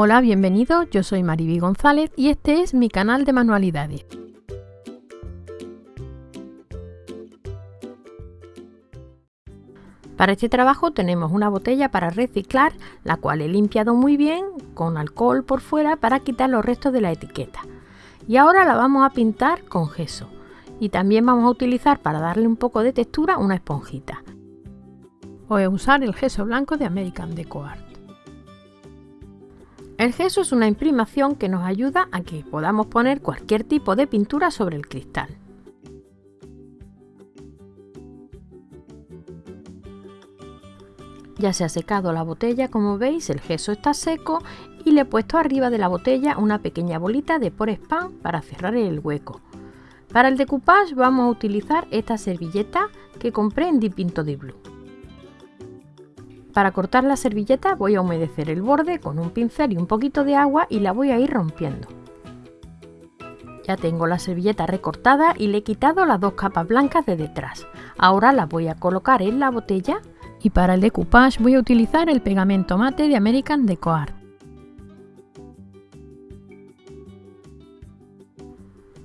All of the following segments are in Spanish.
Hola, bienvenidos, yo soy Mariby González y este es mi canal de manualidades. Para este trabajo tenemos una botella para reciclar, la cual he limpiado muy bien con alcohol por fuera para quitar los restos de la etiqueta. Y ahora la vamos a pintar con gesso. Y también vamos a utilizar para darle un poco de textura una esponjita. Voy a usar el gesso blanco de American Deco Art. El gesso es una imprimación que nos ayuda a que podamos poner cualquier tipo de pintura sobre el cristal. Ya se ha secado la botella, como veis el gesso está seco y le he puesto arriba de la botella una pequeña bolita de por spam para cerrar el hueco. Para el decoupage vamos a utilizar esta servilleta que compré en Dipinto di Blue. Para cortar la servilleta voy a humedecer el borde con un pincel y un poquito de agua y la voy a ir rompiendo. Ya tengo la servilleta recortada y le he quitado las dos capas blancas de detrás. Ahora las voy a colocar en la botella y para el decoupage voy a utilizar el pegamento mate de American Deco Art.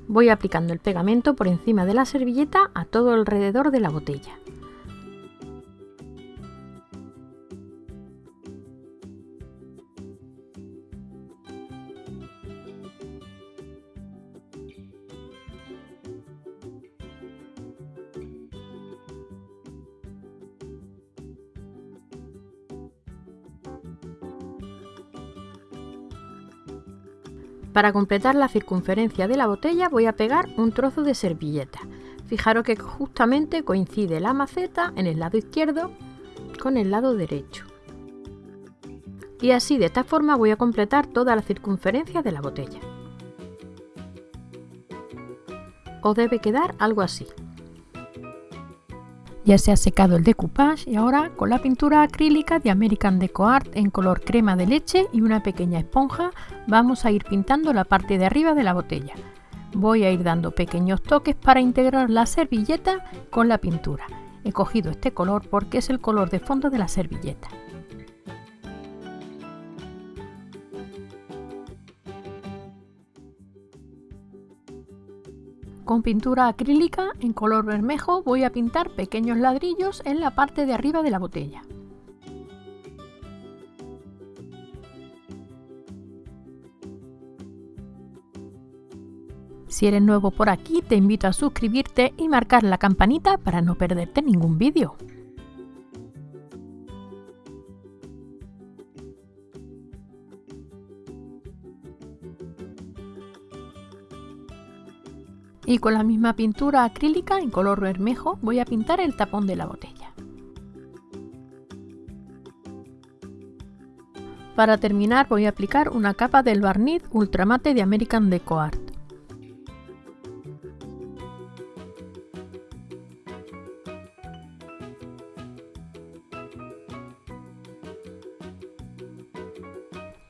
Voy aplicando el pegamento por encima de la servilleta a todo alrededor de la botella. Para completar la circunferencia de la botella voy a pegar un trozo de servilleta. Fijaros que justamente coincide la maceta en el lado izquierdo con el lado derecho. Y así de esta forma voy a completar toda la circunferencia de la botella. Os debe quedar algo así. Ya se ha secado el decoupage y ahora con la pintura acrílica de American Deco Art en color crema de leche y una pequeña esponja vamos a ir pintando la parte de arriba de la botella. Voy a ir dando pequeños toques para integrar la servilleta con la pintura. He cogido este color porque es el color de fondo de la servilleta. Con pintura acrílica en color bermejo voy a pintar pequeños ladrillos en la parte de arriba de la botella. Si eres nuevo por aquí te invito a suscribirte y marcar la campanita para no perderte ningún vídeo. Y con la misma pintura acrílica en color bermejo voy a pintar el tapón de la botella. Para terminar voy a aplicar una capa del barniz ultramate de American Deco Art.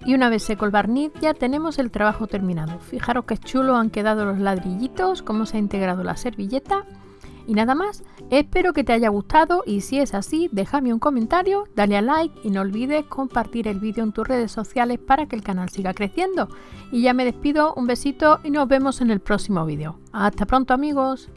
Y una vez seco el barniz ya tenemos el trabajo terminado. Fijaros que chulo han quedado los ladrillitos, cómo se ha integrado la servilleta. Y nada más, espero que te haya gustado y si es así, déjame un comentario, dale a like y no olvides compartir el vídeo en tus redes sociales para que el canal siga creciendo. Y ya me despido, un besito y nos vemos en el próximo vídeo. Hasta pronto amigos.